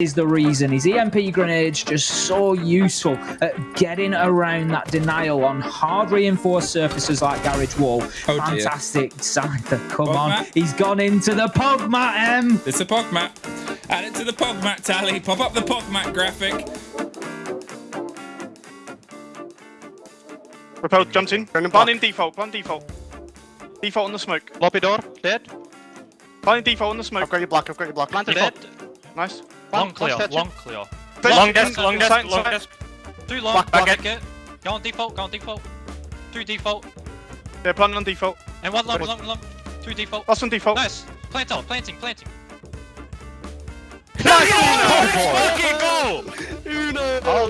is the reason. His EMP grenade's just so useful at getting around that denial on hard reinforced surfaces like Garage Wall. Oh. Fantastic, Scyther, come Pog on. mat. He's gone into the pog mat, M. It's a PogMat. Add it to the PogMat tally. Pop up the PogMat graphic. Repel jumped in. Blind in default, blind default. Default on the smoke. Lobby door, dead. Blind in default on the smoke. I've got your block, I've got your block. Planted Default. dead. Nice. Long clear, long clear. Inside, Long desk, long desk, inside, long inside. desk. Through long, Back, back, back. it. Go on default, go on default. Through default. Yeah, planting on default. And one long, long, long. Through default. Last on default. Nice. Plant out, planting, planting.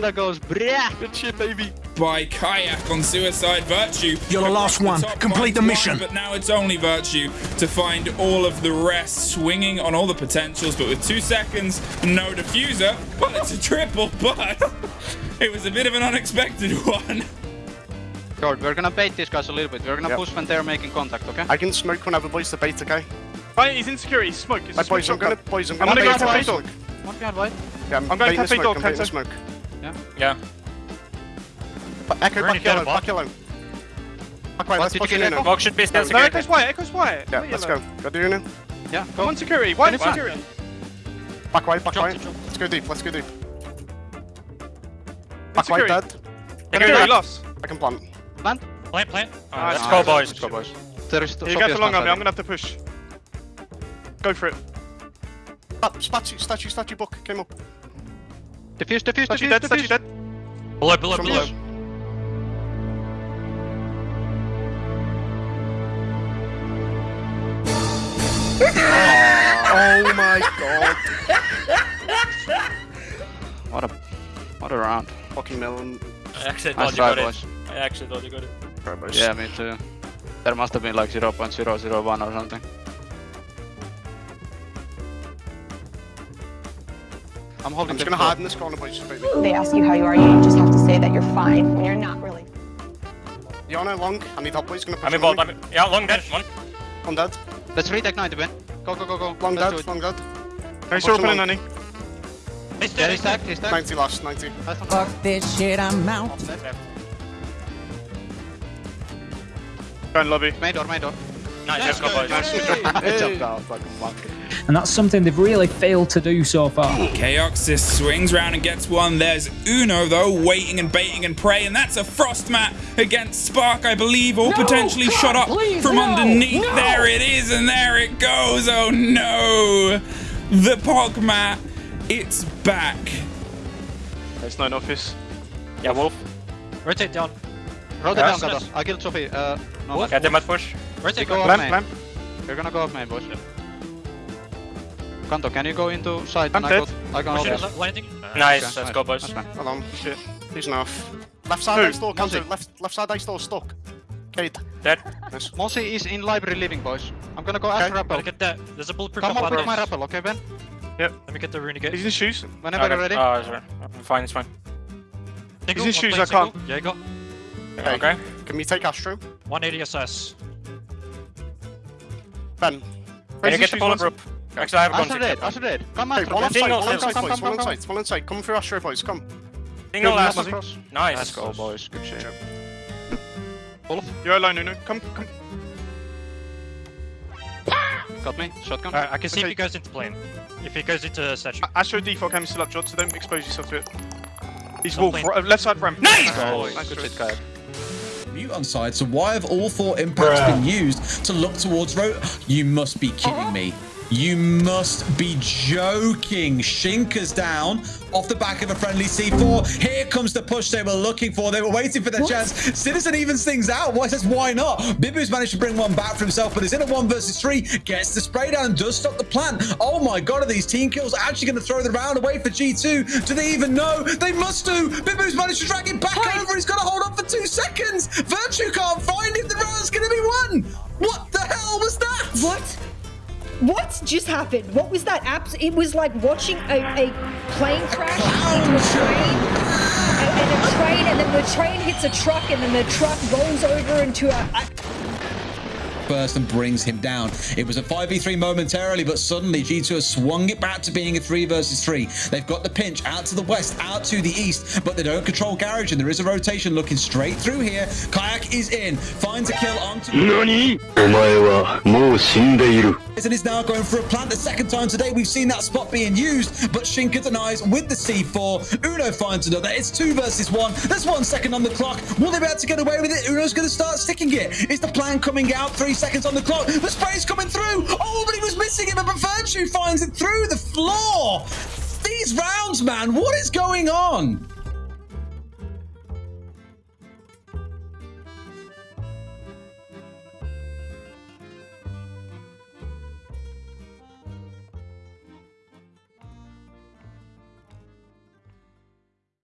All goes, brah. Good shit, baby. by Kayak on Suicide Virtue. You're the last one. top Complete the mission. line, But now it's only Virtue to find all of the rest, swinging on all the potentials. But with two seconds, no diffuser. Well, it's a triple, but it was a bit of an unexpected one. George, we're gonna bait these guys a little bit. We're gonna Yep. push when they're making contact, okay? I can smoke whenever boys the bait, okay? Oh, right, he's in security. He's smoke. It's a Like, smoke boys, I'm shotgun. gonna, boys, I'm I'm gonna gonna bait go the cafe bait. dog. One behind white. Yeah, I'm, going baiting the cafe smoke, dog, I'm baiting the cafe. smoke. Yeah. But Echo, back in yellow, back yellow. Back white, let's did push in get now. Echo? Smoke should be still No, security. echo's white. Echo's white. Yeah, let's go. Go do now. Yeah, I'm go. on security. White Finish one. security. Back white, back Jump, white. Let's go deep, let's go deep. Back white security. dead. Security Security. lost. I can plant. Plant. Plant, plant. Alright, let's go, boys. Let's go, boys. There is You Sophia's get the long plant, on me. I I'm gonna have to push. Go for it. Stat- Statue, statue, statue book came up. Think. Diffuse, diffuse, Statue diffuse, dead. Statue diffuse. dead. Below, below, From below. below. Oh my god. What a, what a round. Fucking melon. I actually Nice thought you try, got boys. it. I actually thought you got it. Yeah, me too. There must have been like 0.001 or something. I'm holding I'm just gonna hide in this corner, boys. Baby. They ask you how you are, you just have to say that you're fine when you're not really. Yana long. I need help, boys. Gonna push I'm in in bolt. on I'm in. Yeah, long dead. One. I'm dead. Let's retake 90, Ben. Go, go, go, go. Long Let's dead, long dead. No, he's Push still opening, him on. Nanny. He's Yeah, dead. he's tagged, he's tagged. 90 last, 90. Fuck this shit, I'm out. Go in lobby. Main door, main door. Nice, let's go, boys. I jumped out like a monkey. And that's something they've really failed to do so far. Chaoxis swings round and gets one. There's Uno, though, waiting and baiting and praying. And that's a frost mat against Spark, I believe, or potentially shot up from underneath. There it is, and there it goes. Oh no! The Pog mat, it's back. There's no in office. Yeah, Wolf. Rotate down. Rotate Yeah. down, Gato. I killed Sophie. Uh, no, Yeah, they might push. we Rotate go go. up Lamp, main. We're gonna go up main, boys. Kanto, can you go into side? I'm and I dead. go, I can hold Push this. it, landing. Okay, Nice, let's nice. go, boys. That's fine. Hold on. Shit. He's enough. Left side Who? ice door, counter. Left, left side ice door, stuck. Kate. Dead. Nice. Mosi is in library living, boys. I'm gonna go Okay. after rappel. Gotta get that. There's a bulletproof Come up up with my this. rappel, okay, Ben? Yep. Let me get the renegade. He's in shoes. Whenever Okay. you're ready. Oh, sorry. I'm fine, it's fine. He's Single, in shoes, plane I can't. single. Yeah, go. Okay. Okay. Can we take Astro? 180 SS. Ben. Can Raise you get the shoes once. bulletproof? Actually, I have a Astro gun dead, ticket. Astro dead. Come Hey, one on Ben. site, Single, one on single. site, Come, boys. come, One on come, site, one on site. Come through Astro, boys. Come. Single last. up. Nice. Let's go, boys. Good shit. Wolf. You're alone, Uno. Come, come. Ah! Got me. Shotgun. Alright, I can see Okay. if he goes into plane. If he goes into statue. Astro default cam is still up, Jod, so don't expose yourself to it. He's Don't Wolf. Right, left side ramp. Nice! Nice good choice. shit, Kayak. Mute on side, so why have all four impacts been used to look towards road? You must be kidding me. You must be joking. Shinka's down off the back of a friendly C4. Here comes the push they were looking for. They were waiting for their chance. Citizen evens things out. Why says why not? Bibu's managed to bring one back for himself, but is in a one versus three. Gets the spray down and does stop the plant. Oh my god, are these team kills actually going to throw the round away for G2? Do they even know? They must do. Bibu's managed to drag it back over. He's got to hold on for two seconds. Virtue can't find it. The round's going to be won. What the hell was that? What? What just happened? What was that? Abs- it was like watching a, a plane crash oh, into a train, and, a train, and then the train hits a truck, and then the truck rolls over into a first and brings him down. It was a 5v3 momentarily, but suddenly G2 has swung it back to being a 3 versus 3. They've got the pinch out to the west, out to the east, but they don't control Garage, and there is a rotation looking straight through here. Kayak is in, finds a kill onto... NANI? And is now going for a plant the second time today. We've seen that spot being used, but Shinka denies with the C4. Uno finds another. It's two versus one. There's one second on the clock. Will they be able to get away with it? Uno's going to start sticking it. Is the plan coming out? Three seconds on the clock. The spray's coming through. Oh, but he was missing it, but Virtue finds it through the floor. These rounds, man, what is going on?